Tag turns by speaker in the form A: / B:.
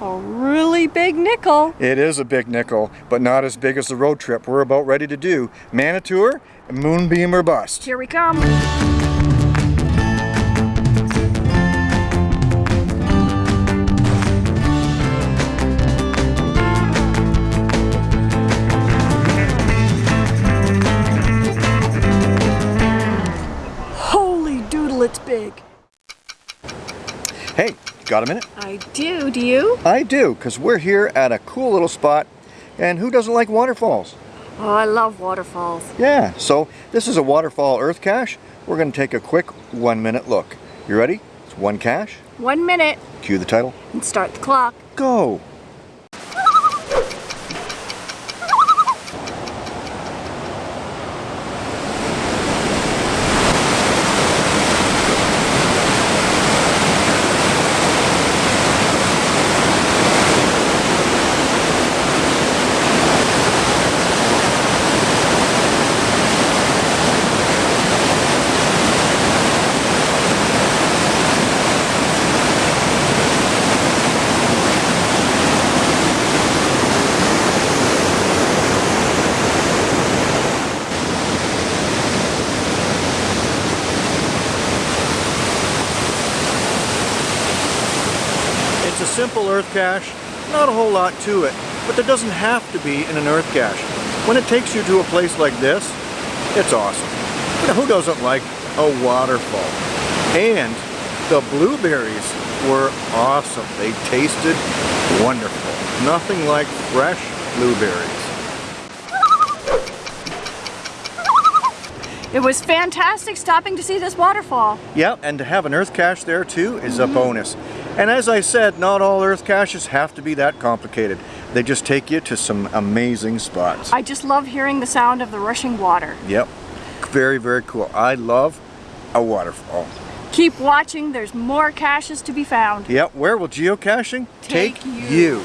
A: A really big nickel.
B: It is a big nickel, but not as big as the road trip we're about ready to do. Manitour, Moonbeam or Bust.
A: Here we come. Holy doodle, it's big.
B: Hey, got a minute?
A: I do, do you?
B: I do, because we're here at a cool little spot, and who doesn't like waterfalls?
A: Oh, I love waterfalls.
B: Yeah, so this is a waterfall earth cache. We're going to take a quick one minute look. You ready? It's one cache.
A: One minute
B: Cue the title.
A: and start the clock.
B: Go! Simple earth cache, not a whole lot to it, but there doesn't have to be in an earth cache. When it takes you to a place like this, it's awesome. Who doesn't like a waterfall? And the blueberries were awesome. They tasted wonderful. Nothing like fresh blueberries.
A: It was fantastic stopping to see this waterfall.
B: Yep, and to have an earth cache there too is a mm-hmm. bonus. And as I said, not all earth caches have to be that complicated. They just take you to some amazing spots.
A: I just love hearing the sound of the rushing water.
B: Yep, very, very cool. I love a waterfall.
A: Keep watching, there's more caches to be found.
B: Yep, where will geocaching
A: Take you.
B: you.